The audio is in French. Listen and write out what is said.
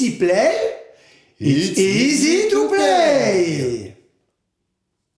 easy play, it's easy to play.